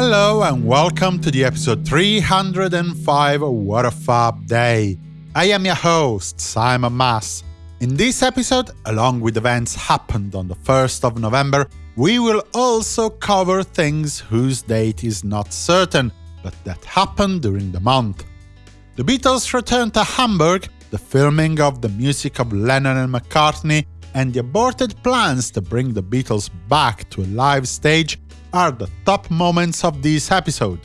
Hello and welcome to the episode 305 of What a Fab Day. I am your host, Simon Mas. In this episode, along with events happened on the 1st of November, we will also cover things whose date is not certain, but that happened during the month. The Beatles returned to Hamburg, the filming of the music of Lennon and McCartney, and the aborted plans to bring the Beatles back to a live stage are the top moments of this episode.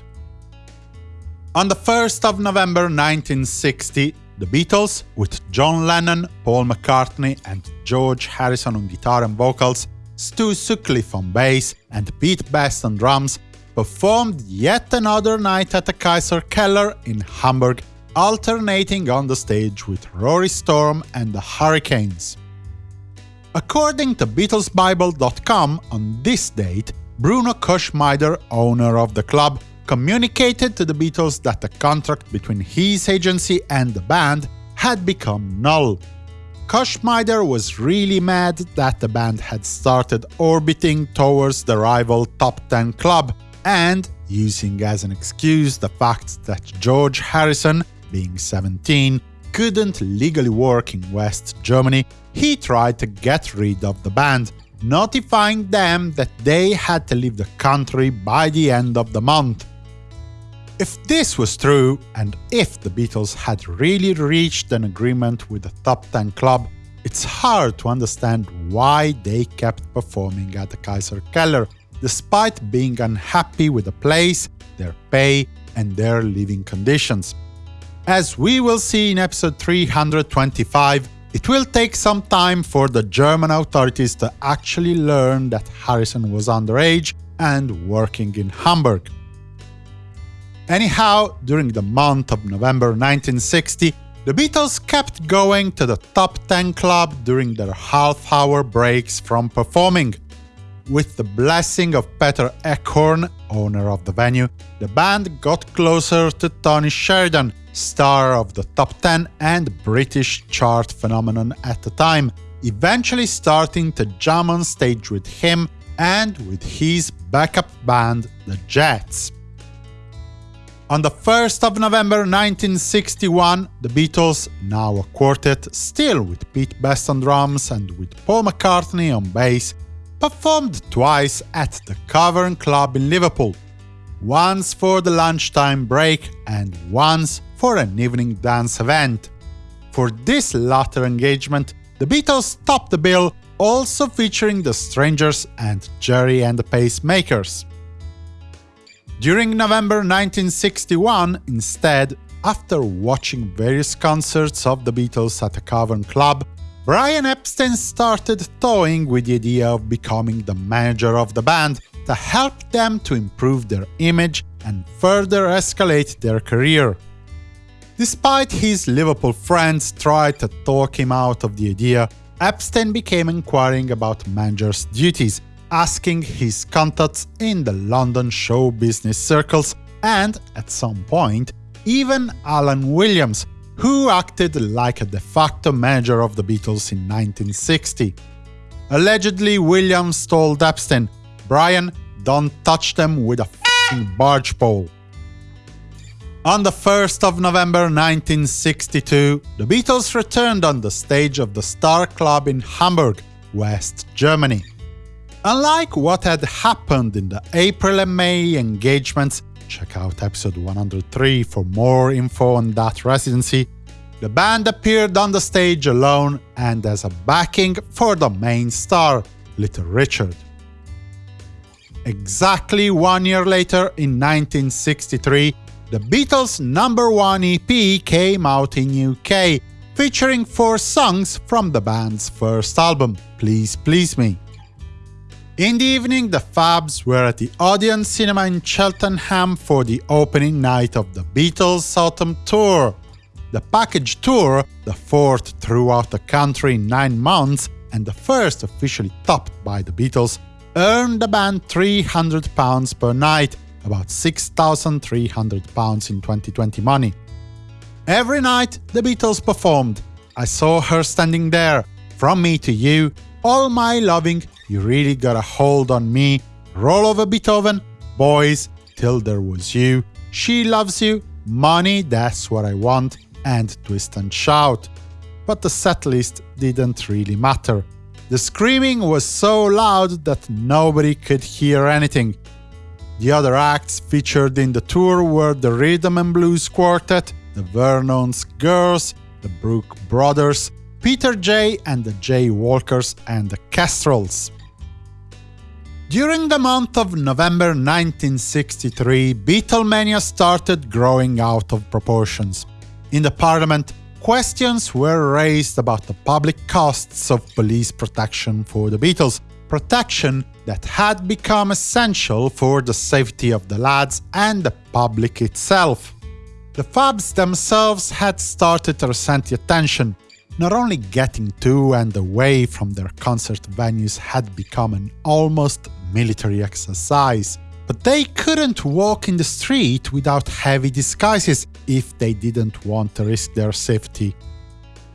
On the 1st of November 1960, the Beatles, with John Lennon, Paul McCartney and George Harrison on guitar and vocals, Stu Sutcliffe on bass and Pete Best on drums, performed yet another night at the Kaiser Keller in Hamburg, alternating on the stage with Rory Storm and the Hurricanes. According to BeatlesBible.com, on this date, Bruno Koschmider, owner of the club, communicated to the Beatles that the contract between his agency and the band had become null. Koschmider was really mad that the band had started orbiting towards the rival Top Ten club, and, using as an excuse the fact that George Harrison, being 17, couldn't legally work in West Germany, he tried to get rid of the band, notifying them that they had to leave the country by the end of the month. If this was true, and if the Beatles had really reached an agreement with the top 10 club, it's hard to understand why they kept performing at the Kaiser Keller, despite being unhappy with the place, their pay, and their living conditions. As we will see in episode 325, it will take some time for the German authorities to actually learn that Harrison was underage and working in Hamburg. Anyhow, during the month of November 1960, the Beatles kept going to the top 10 club during their half-hour breaks from performing. With the blessing of Peter Eckhorn, owner of the venue, the band got closer to Tony Sheridan, star of the top 10 and British chart phenomenon at the time, eventually starting to jam on stage with him and with his backup band, the Jets. On the 1st of November 1961, the Beatles, now a quartet, still with Pete Best on drums and with Paul McCartney on bass, performed twice at the Cavern Club in Liverpool, once for the lunchtime break and once for an evening dance event. For this latter engagement, the Beatles topped the bill, also featuring the Strangers and Gerry and the Pacemakers. During November 1961, instead, after watching various concerts of the Beatles at the Cavern Club, Brian Epstein started toying with the idea of becoming the manager of the band to help them to improve their image and further escalate their career. Despite his Liverpool friends tried to talk him out of the idea, Epstein became inquiring about manager's duties, asking his contacts in the London show business circles and, at some point, even Alan Williams, who acted like a de facto manager of the Beatles in 1960. Allegedly, Williams told Epstein, Brian, don't touch them with a barge pole. On the 1st of November 1962, the Beatles returned on the stage of the Star Club in Hamburg, West Germany. Unlike what had happened in the April and May engagements, check out episode 103 for more info on that residency, the band appeared on the stage alone and as a backing for the main star, Little Richard. Exactly one year later, in 1963, the Beatles' number one EP came out in UK, featuring four songs from the band's first album, Please Please Me. In the evening, the Fabs were at the Odeon Cinema in Cheltenham for the opening night of the Beatles' Autumn Tour. The package tour, the fourth throughout the country in nine months and the first officially topped by the Beatles, earned the band £300 per night, about £6,300 in 2020 money. Every night, the Beatles performed. I saw her standing there, From Me to You, All My Loving, You Really Got a Hold on Me, Roll Over Beethoven, Boys, Till There Was You, She Loves You, Money, That's What I Want, and Twist and Shout. But the setlist didn't really matter. The screaming was so loud that nobody could hear anything. The other acts featured in the tour were the Rhythm and Blues Quartet, the Vernon's Girls, the Brook Brothers, Peter Jay and the Jay Walkers, and the Kestrels. During the month of November 1963, Beatlemania started growing out of proportions. In the parliament, questions were raised about the public costs of police protection for the Beatles, protection that had become essential for the safety of the lads and the public itself. The Fabs themselves had started to resent the attention. Not only getting to and away from their concert venues had become an almost military exercise, but they couldn't walk in the street without heavy disguises if they didn't want to risk their safety.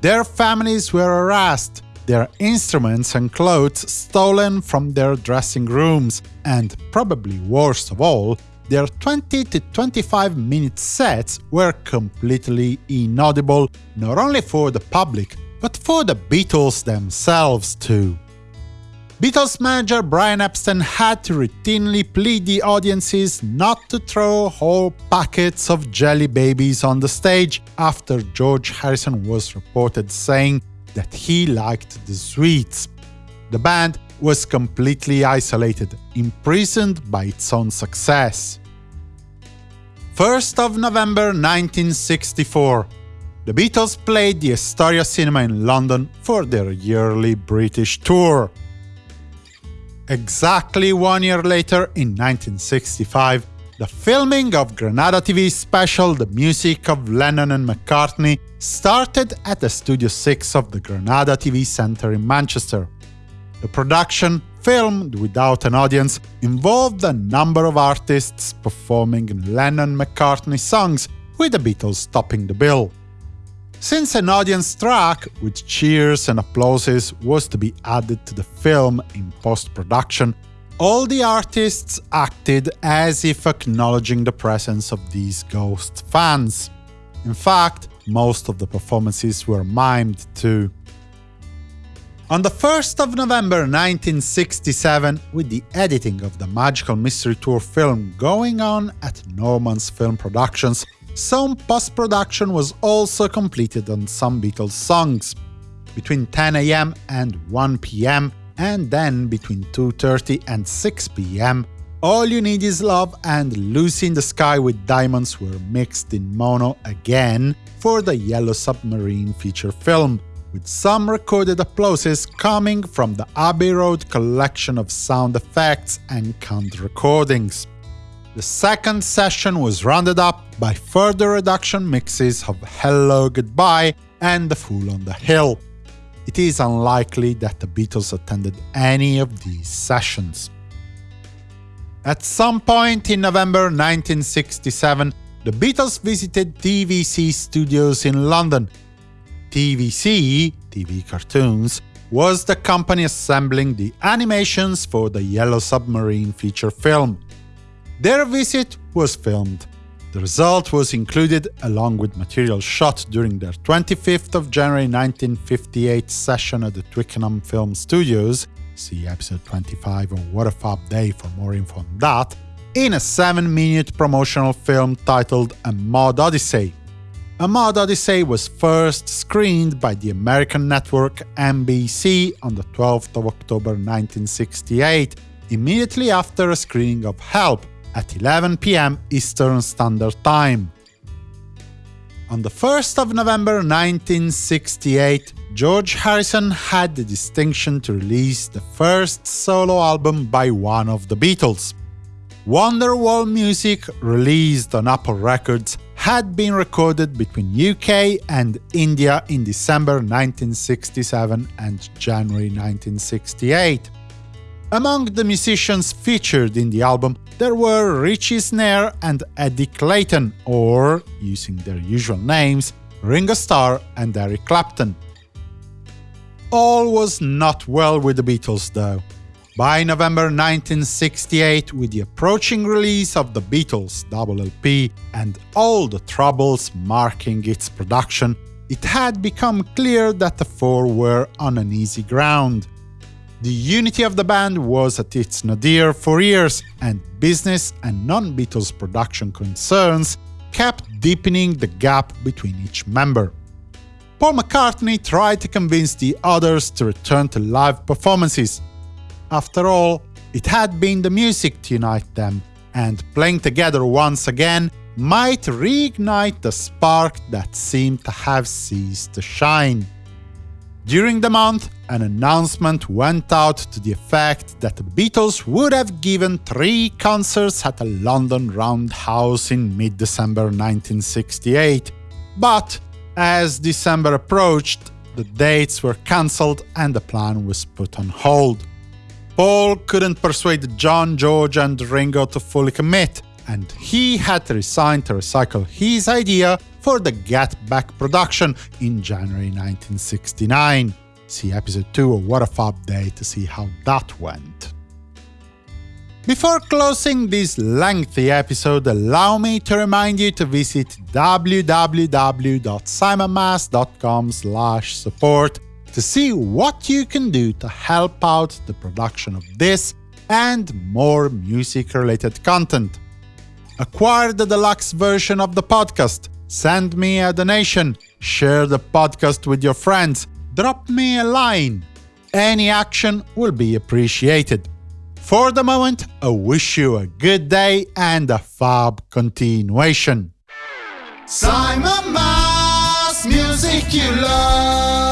Their families were harassed, their instruments and clothes stolen from their dressing rooms, and, probably worst of all, their 20 to 25 minute sets were completely inaudible not only for the public, but for the Beatles themselves too. Beatles manager Brian Epstein had to routinely plead the audiences not to throw whole packets of jelly babies on the stage after George Harrison was reported saying that he liked the sweets. The band was completely isolated, imprisoned by its own success. 1st of November 1964 the Beatles played the Astoria Cinema in London for their yearly British tour. Exactly one year later, in 1965, the filming of Granada TV's special The Music of Lennon and McCartney started at the Studio 6 of the Granada TV Centre in Manchester. The production, filmed without an audience, involved a number of artists performing Lennon-McCartney songs, with the Beatles topping the bill. Since an audience track, with cheers and applauses, was to be added to the film in post-production, all the artists acted as if acknowledging the presence of these ghost fans. In fact, most of the performances were mimed too. On the 1st of November 1967, with the editing of the Magical Mystery Tour film going on at Norman's Film Productions, some post-production was also completed on some Beatles songs. Between 10 am and 1 pm, and then between 2.30 and 6 pm, All You Need Is Love and Lucy in the Sky with Diamonds were mixed in mono again for the Yellow Submarine feature film, with some recorded applauses coming from the Abbey Road collection of sound effects and canned recordings. The second session was rounded up by further reduction mixes of Hello Goodbye and The Fool on the Hill. It is unlikely that the Beatles attended any of these sessions. At some point in November 1967, the Beatles visited TVC studios in London. TVC, TV Cartoons, was the company assembling the animations for the Yellow Submarine feature film. Their visit was filmed. The result was included along with material shot during their 25th of January 1958 session at the Twickenham Film Studios see episode 25 of What a Fab Day for more info on that, in a 7-minute promotional film titled A Mod Odyssey. A Mod Odyssey was first screened by the American network NBC on the 12th of October 1968, immediately after a screening of Help, at 11 pm Eastern Standard Time. On the 1st of November 1968, George Harrison had the distinction to release the first solo album by one of the Beatles. Wonderwall Music, released on Apple Records, had been recorded between UK and India in December 1967 and January 1968. Among the musicians featured in the album, there were Richie Snare and Eddie Clayton, or, using their usual names, Ringo Starr and Eric Clapton. All was not well with the Beatles, though. By November 1968, with the approaching release of the Beatles' double LP and all the troubles marking its production, it had become clear that the four were on an uneasy ground. The unity of the band was at its nadir for years, and business and non-Beatles production concerns kept deepening the gap between each member. Paul McCartney tried to convince the others to return to live performances, after all, it had been the music to unite them, and playing together once again might reignite the spark that seemed to have ceased to shine. During the month, an announcement went out to the effect that the Beatles would have given three concerts at a London Roundhouse in mid-December 1968. But as December approached, the dates were cancelled and the plan was put on hold. Paul couldn't persuade John, George and Ringo to fully commit, and he had to resign to recycle his idea for the Get Back production in January 1969. See episode 2 of What a Fab Day to see how that went. Before closing this lengthy episode, allow me to remind you to visit www.simonmas.com support to see what you can do to help out the production of this and more music-related content. Acquire the deluxe version of the podcast, send me a donation, share the podcast with your friends, drop me a line. Any action will be appreciated. For the moment, I wish you a good day and a fab continuation. Simon Mas, music you love.